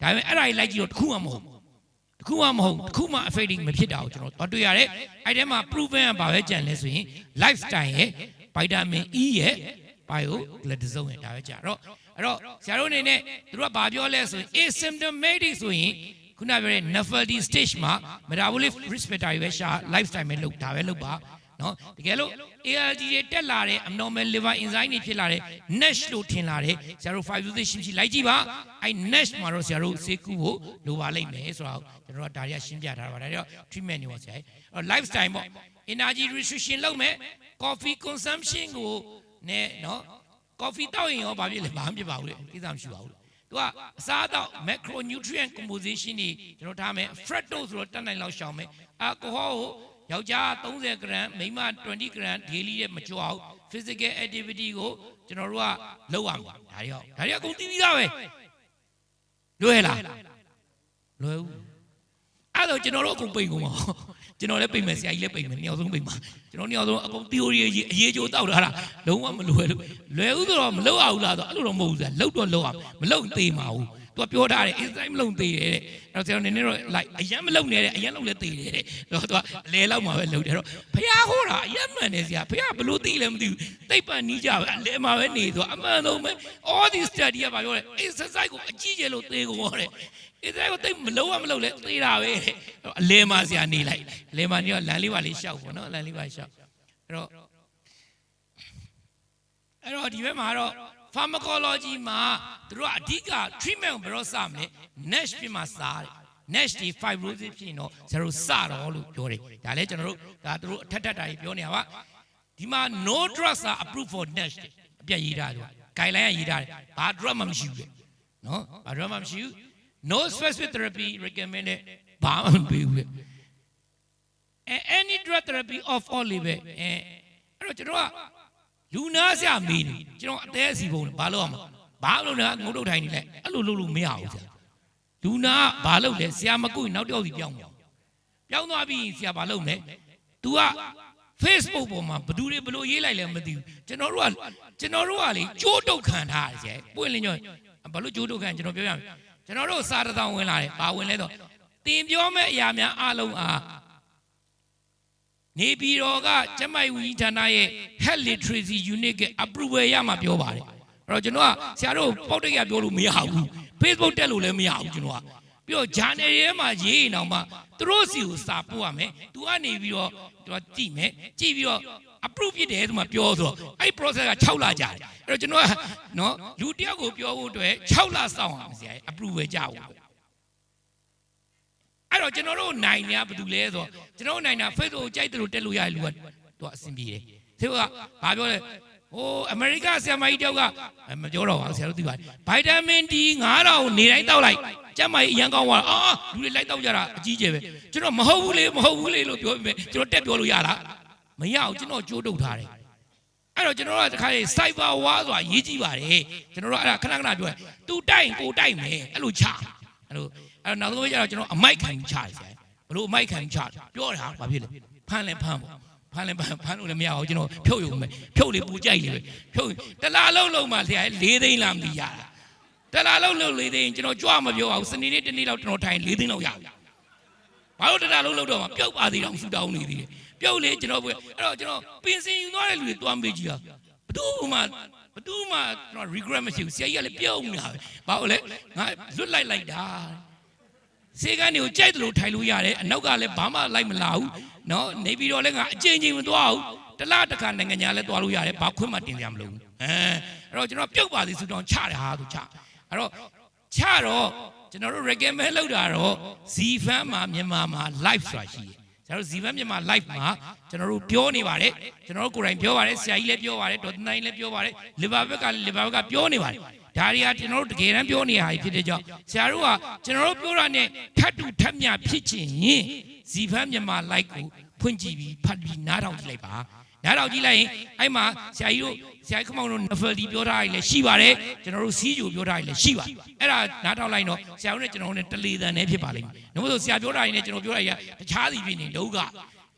ဒါပေမဲ့အဲ့ဒါကြီးလိုက်ကြည့်တော့တစ်ခုမှမဟုတ်ဘူးတခုမှမဟုတ်တခုမှ affecting မဖြစ်တာကိုကျွန်တော်တို့တွေ့ရတယ်အဲ့ထဲမှာ proven ကဘာပဲကြံလဲဆိုရင် lifestyle ရဲ့ vitamin E ရဲ့ bioglutathione ရဲ့ဒါပဲကြတော့အဲ့တော့ဆရာတို့အနေနဲ့သူတို့ကဘာပြောလဲဆိုရင် asymptomatic ဆိုရင်ခုနပြောတဲ့ nephrology stage မှာ metabolic risk factor တွေပဲရှာ lifestyle ပဲလုပ်ဒါပဲလုပ်ပါ နော်တကယ်လို့ ALD တွေတက်လာတဲ့ abnormal liver enzyme တွေဖြစ်လာတဲ့ NASH လို့ထင်လာတဲ့ဆရာတို့ fibrosis ရှိရှိလိုက်ကြည့်ပါအဲ့ NASH မှာတော့ဆရာတို့ဆေးကုဖို့လိုပါလိမ့်မယ်ဆိုတော့ကျွန်တော်တို့ကဒါတွေကရှင်းပြထားတာပါဒါတွေတော့ treatment တွေပေါ့ဆရာအဲ့တော့ lifestyle ပေါ့ energy restriction လုပ်မယ် coffee consumption ကိုနဲ့နော် coffee တောက်ရင်ရောဘာဖြစ်လဲဘာမှမဖြစ်ပါဘူးလေကိစ္စမရှိပါဘူးသူကအစားအသောက် macronutrient composition တွေကျွန်တော်ထားမယ် fructose ဆိုတော့တက်နိုင်လောက်ရှောင်မယ် alcohol ကို ယောက်ျား30 gram မိန်းမ20 gram daily တဲ့မကြွအောင် physical activity ကိုကျွန်တော်တို့ကလုပ်ရမှာဒါတွေရောဒါတွေအကုန်သိပြီးသားပဲလွယ်လားလွယ်ဘူးအဲ့တော့ကျွန်တော်တို့အကုန်ပိတ်ကုန်ပါကျွန်တော်လည်းပိတ်မယ်ဆရာကြီးလည်းပိတ်မယ်နှစ်ယောက်ဆုံးပိတ်မှာကျွန်တော်နှစ်ယောက်ဆုံးအကုန် theory အရေးကြိုးတောက်ထားတာလုံးဝမလွယ်လို့လွယ်ဦးဆိုတော့မလုပ်အောင်လားဆိုအဲ့လိုတော့မဟုတ်ဘူးဆရာလုပ်တော့လုပ်အောင်မလုပ်သေးမှာဘူး သူကပြောထားတယ် inside မလုံသေးတယ်တဲ့အဲ့တော့ကျွန်တော်နည်းနည်းတော့ like အရင်မလုံနဲ့တဲ့အရင်လုံလဲသေးတယ်တဲ့တော့သူကအလဲလောက်မှာပဲလုံတယ်တော့ဖះဟောတာအရင်မှန်တယ်ဆရာဖះဘလို့သိလဲမသိဘူးတိတ်ပန်နီးကြပဲအလဲမှာပဲနေသူကအမှန်ဆုံးပဲ all these study ကဘာပြောလဲ exercise ကိုအကြီးကျယ်လို့သေကုန်ဟောတယ် exercise ကိုတိတ်မလုံးဝမလုံးလဲသေတာပဲတဲ့အလဲမှာဆရာနေလိုက်အလဲမှာနေတော့လမ်းလေးပါလေးရှောက်ပေါ့နော်လမ်းလေးပါရှောက်အဲ့တော့အဲ့တော့ဒီဘက်မှာတော့ pharmacology မှာသူတို့ကအဓိက treatment ကိုဘယ်တော့စမလဲ NASH ဖြစ်မှာစားတယ် NASH ဒီ fibrosis ဖြစ်ရင်တော့ဇယ်ရိုစတော့လို့ပြောတယ်ဒါလည်းကျွန်တော်တို့ဒါသူတို့အထက်ထက်တာကြီးပြောနေတာပါဒီမှာ no drugs are approved for NASH အပြတ်ရေးထားတယ် guideline ကရေးထားတယ်ဘာ drug မှမရှိဘူးလေနော်ဘာ drug မှမရှိဘူး no specific therapy recommended ဘာမှမပေးဘူးလေ any drug therapy of all လေးပဲအဲအဲ့တော့ကျွန်တော်က လူနာဆရာမေးနေကျွန်တော်အသေးအစီပုံဘာလို့ရမှာဘာလို့လဲငုတ်တုတ်ထိုင်နေလဲအဲ့လိုလုပ်လို့မရဘူးဆရာလူနာကဘာလုပ်လဲဆရာမကုရင်နောက်တစ်ယောက်စီပြောင်းသွားပြောင်းသွားပြီးဆရာဘာလုပ်လဲ तू က Facebook ပေါ်မှာဘယ်သူတွေဘယ်လိုရေးလိုက်လဲမသိဘူးကျွန်တော်တို့ကကျွန်တော်တို့ကလေကြိုးတုတ်ခံထားရတယ်ဆရာပွင့်လင်းညွန့်ဘာလို့ကြိုးတုတ်ခံကျွန်တော်ပြောရမယ်ကျွန်တော်တို့စာတစ်စောင်ဝင်လာတယ်ဘာဝင်လဲတော့တင်ပြောမဲ့အရာများအလုံးအား နေပြည်တော်ကကျမိုက်ဝီဌာနရဲ့ health literacy unit က approval ရမှာပြောပါတယ်အဲ့တော့ကျွန်တော်ကဆရာတို့ပေါက်တိတ်ရပြောလို့မရဘူး Facebook တက်လို့လည်းမရဘူးကျွန်တော်ကပြီးတော့ journal ထဲမှာရေးရင်တော့မှသူတို့စီကိုစာပို့ရမယ်သူကနေပြီးတော့သူကကြည့်မယ်ကြည့်ပြီးတော့ approve ဖြစ်တယ်ဆိုမှပြောဆိုတော့အဲ့ process က6လကြာတယ်အဲ့တော့ကျွန်တော်ကနော်လူတယောက်ကိုပြောဖို့အတွက်6လစောင့်ရမှာဆရာ approve ပဲကြာဘူး အဲ့တော့ကျွန်တော်တို့နိုင်နေရဘာလို့လဲဆိုတော့ကျွန်တော်တို့နိုင်တာ Facebook ကိုကြိုက်တယ်လို့တက်လို့ရတဲ့လူကသူကအဆင်ပြေတယ်သူကဘာပြောလဲဟိုအမေရိကဆရာမကြီးတယောက်ကမပြောတော့ပါဘူးဆရာတို့သိပါတယ်ဗိုက်တာမင် D 9000နေတိုင်းတောက်လိုက်ကျမကြီးအရန်ကောင်းသွားတာအာလူတွေလိုက်တောက်ကြတာအကြီးကျယ်ပဲကျွန်တော်မဟုတ်ဘူးလေမဟုတ်ဘူးလေလို့ပြောပြီးကျွန်တော်တက်ပြောလို့ရလားမရအောင်ကျွန်တော်ကြိုးတုပ်ထားတယ်အဲ့တော့ကျွန်တော်တို့ကတခါလေ cyber war ဆိုတာရေးကြည့်ပါတယ်ကျွန်တော်တို့အဲ့ဒါခဏခဏပြောတယ်သူတိုက်ရင်ကိုတိုက်မယ်အဲ့လိုချအဲ့လို အဲ့တော့နောက်ဆုံးကျတော့ကျွန်တော်အမိုက်ခံချတယ်ဆရာဘလို့အမိုက်ခံချပြောတာဘာဖြစ်လဲဖမ်းလဲဖမ်းပေါ့ဖမ်းလဲဖမ်းဖမ်းလို့လည်းမရအောင်ကျွန်တော်ဖြုတ်ရုံပဲဖြုတ်လေပူကြိုက်လေပဲဖြုတ်တလားလုံးလုံးမှဆရာ၄သိန်းလားမသိရတာတလားလုံးလုံး၄သိန်းကျွန်တော်ကြွမပြောအောင်စနေနေ့တနေ့လောက်ကျွန်တော်ထိုင်၄သိန်းလောက်ရပြီဘာလို့တလားလုံးလုံးတော့မှပြုတ်ပါသေးတော့ဆူတောင်းနေသေးတယ်ပြုတ်လေကျွန်တော်အဲ့တော့ကျွန်တော်ပင်စင်ယူသွားတဲ့လူတွေတွားမေးကြည့်တာဘသူမှဘသူမှကျွန်တော် regret မရှိဘူးဆရာကြီးကလည်းပြုတ်နေတာပဲဘာလို့လဲငါလွတ်လိုက်လိုက်တာ စေကန်းတွေကိုကြိုက်တယ်လို့ထိုင်လို့ရတယ်အနောက်ကလည်းဘာမှလိုက်မလာဘူးနော်နေပြီးတော့လည်းငါအချိန်ချင်းမသွားဘူးတလားတခါနိုင်ငံညာလည်းသွားလို့ရတယ်ဘာခွင့်မှတင်ရမလို့အဲအဲ့တော့ကျွန်တော်ပြုတ်ပါသေးဆိုတော့ချတယ်ဟာသူချအဲ့တော့ချတော့ကျွန်တော်တို့ recommend လုပ်တာတော့ Zfan မှာမြန်မာမှာ live ဆိုတာရှိတယ်ကျွန်တော်တို့ Zfan မြန်မာ live မှာကျွန်တော်တို့ပြောနေပါတယ်ကျွန်တော်တို့ကိုယ်တိုင်ပြောပါတယ်ဆရာကြီးလည်းပြောပါတယ်ဒေါက်တာနိုင်လည်းပြောပါတယ် liver ဘက်က liver ဘက်ကပြောနေပါတယ် ဒါတွေကကျွန်တော်တို့တကယ်တမ်းပြောနေရတာဖြစ်တဲ့ကြောင့်ဆရာတို့ကကျွန်တော်တို့ပြောတာနဲ့ထပ်တူထပ်မြဖြစ်ချင်ရင်ဇီဖန်းမြန်မာ like ကိုဖွင့်ကြည့်ပြီးဖတ်ပြီးနားထောင်ကြည့်လိုက်ပါနားထောင်ကြည့်လိုက်ရင်အဲ့မှာဆရာကြီးတို့ဆရာကြီးခမောင်တို့ novel ဒီပြောထားရည်လည်းရှိပါတယ်ကျွန်တော်တို့စီးကြိုပြောထားရည်လည်းရှိပါတယ်အဲ့ဒါနားထောင်လိုက်တော့ဆရာတို့နဲ့ကျွန်တော်တို့နဲ့တလေတန်နဲ့ဖြစ်ပါလိမ့်မယ်။ဒါမို့လို့ဆရာပြောတာရည်နဲ့ကျွန်တော်ပြောတာရည်ကတခြားစီဖြစ်နေလောက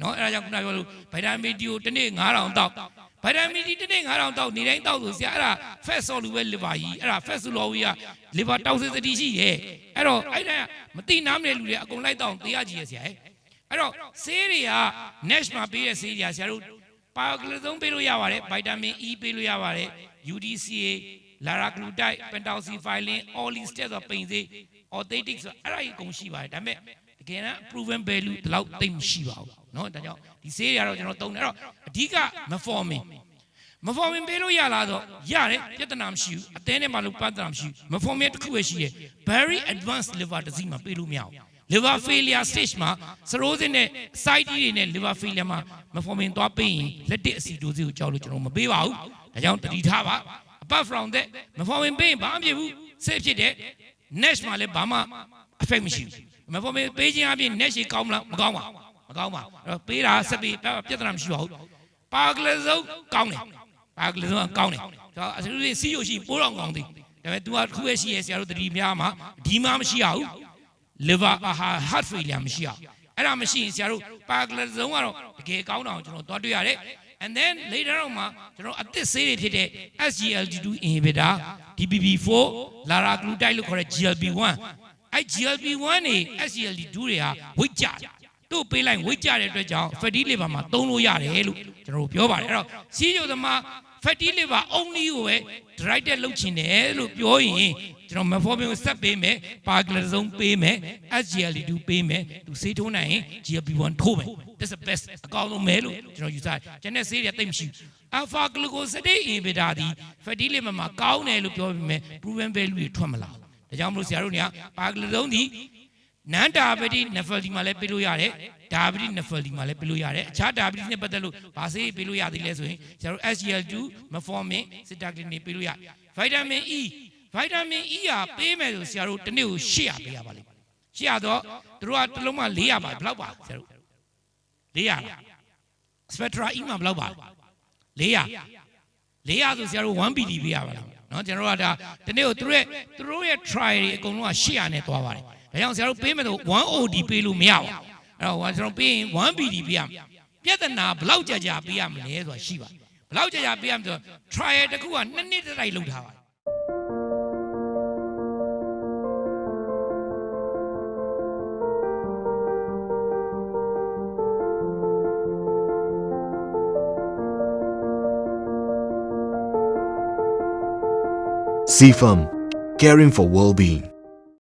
နော်အဲ့ဒါကြောင့်ခုနပြောလို့ဗိုက်တာမင်ဒီကိုတစ်နေ့9000တောက်ဗိုက်တာမင်ဒီတစ်နေ့9000တောက်နေတိုင်းတောက်ဆိုဆရာအဲ့ဒါ fat ဆော်လူပဲ liver ကြီးအဲ့ဒါ fat ဆိုလော်ဝီက liver တောက်စစ်စတိရှိရဲ့အဲ့တော့အဲ့ဒါမတိနားမလဲလူတွေအကုန်လိုက်တောက်တရားကြီးရဲ့ဆရာရဲ့အဲ့တော့ဆေးတွေက Nash မှာပေးတဲ့ဆေးတွေကဆရာတို့ပါကလသုံးပေးလို့ရပါတယ်ဗိုက်တာမင် E ပေးလို့ရပါတယ် UDCA လာရာဂလူတိုက်ပန်တောက်စီဖိုင်လင် all steps ဆိုပိန်စေး authentic ဆိုအဲ့ဒါကြီးအကုန်ရှိပါတယ်ဒါပေမဲ့ တကယ်တမ်း proven value ဒီလောက်သိမ့်မရှိပါဘူးเนาะဒါကြောင့်ဒီဆေးတွေကတော့ကျွန်တော်သုံးတယ်အဲ့တော့အဓိက metformin မဖော်မင်ပေးလို့ရလားဆိုရတယ်ပြဿနာမရှိဘူးအသေးနဲ့မှလို့ပြဿနာမရှိဘူးမဖော်မင်တစ်ခုပဲရှိရဲ့ very advanced liver disease မှာပေးလို့မရဘူး liver failure stage မှာ cirrhosis နဲ့ side တွေနဲ့ liver failure မှာမဖော်မင်သွားပေးရင်လက်တစ်အစီဒိုစီကိုကြောက်လို့ကျွန်တော်မပေးပါဘူးဒါကြောင့်တတိထားပါ apart from that မဖော်မင်ပေးရင်ဘာမှမဖြစ်ဘူး safe ဖြစ်တယ် next မှာလည်းဘာမှ effect မရှိဘူး မဖော်မင်ပေးခြင်းအပြင် next ရှိကောင်းမလားမကောင်းပါဘူးမကောင်းပါဘူးအဲ့တော့ပေးတာဆက်ပြီးပြဿနာမရှိပါဘူးပါကလစုံကောင်းတယ်ပါကလေးဆုံးကောင်းတယ်ကျွန်တော်အစလူစီးရရှိပိုးတော်ကောင်းသည်ဒါပေမဲ့ तू ကတစ်ခုပဲရှိရဲဆရာတို့တတိများမှာဒီမှမရှိရဘူး liver အာ heart failure မရှိရဘူးအဲ့ဒါမရှိရင်ဆရာတို့ပါကလေးဆုံးကတော့တကယ်ကောင်းတာကိုကျွန်တော်သွားတွေ့ရတယ် and then later on မှာကျွန်တော်အသစ်ဆေးတွေဖြစ်တဲ့ SGLT2 inhibitor DPP4 laraglutide လို့ခေါ်တဲ့ GLP1 အဲ့ GLP1 နေ SGLT2 တွေဟာဝိတ်ကြတယ်တို့ပေးလိုက်ဝိတ်ကြတဲ့အတွက်ကြောင့် fatty liver မှာသုံးလို့ရတယ်လို့ကျွန်တော်တို့ပြောပါတယ်အဲ့တော့စီးကြိုသမား fatty liver only ကိုပဲ directed လုပ်ချင်တယ်လို့ပြောရင်ကျွန်တော် metformin ကိုဆက်ပေးမယ် parglazoone ပေးမယ် SGLT2 ပေးမယ်သူဆေးထိုးနိုင်ရင် GLP1 ထိုးမယ် that's the best အကောင်းဆုံးပဲလို့ကျွန်တော်ယူဆတယ်ကျန်တဲ့ဆေးတွေတိတ်မရှိဘူး alpha glucosidase inhibitor ဒီ fatty liver မှာကောင်းတယ်လို့ပြောပြီးမြဲ proven value တွေထွက်မလာဘူး ဒါကြောင့်မလို့ဆရာတို့တွေက parglazoone ဒီနန်ဒါဘတိနဖယ်ဒီမှာလည်းပေးလို့ရတယ်ဒါဘတိနဖယ်ဒီမှာလည်းပေးလို့ရတယ်အခြားဒါဘတိနဲ့ပတ်သက်လို့ဗာဆေးပေးလို့ရသေးလဲဆိုရင်ကျတို့ SGL2 metformin sitagliptin တွေပေးလို့ရဗိုက်တာမင် E ဗိုက်တာမင် E ဟာပေးမယ်ဆိုဆရာတို့တစ်နေ့ကို800ပေးရပါလိမ့်မယ်800တော့တို့ကတစ်လုံးမှ400ပါဘယ်လောက်ပါဆရာတို့400လား spectra E မှာဘယ်လောက်ပါ400 400ဆိုဆရာတို့ 1BD ပေးရပါလား နော်ကျွန်တော်တို့ကဒါဒီနေ့ကိုသူတို့ရဲ့သူတို့ရဲ့ try တွေအကုန်လုံးက800နဲ့သွားပါတယ်ဒါကြောင့်ဆရာတို့ပေးမယ်ဆို 1OD ပေးလို့မရဘူးအဲ့တော့ကျွန်တော်ပေးရင် 1BD ပေးရမယ်ပြဿနာဘယ်လောက်ကြာကြာပေးရမလဲဆိုတာရှိပါတယ်ဘယ်လောက်ကြာကြာပေးရမလဲဆိုတော့ trial တစ်ခုကနှစ်နှစ်တစ်တိုက်လုပ်ထားပါတယ် CFAM, caring for well-being.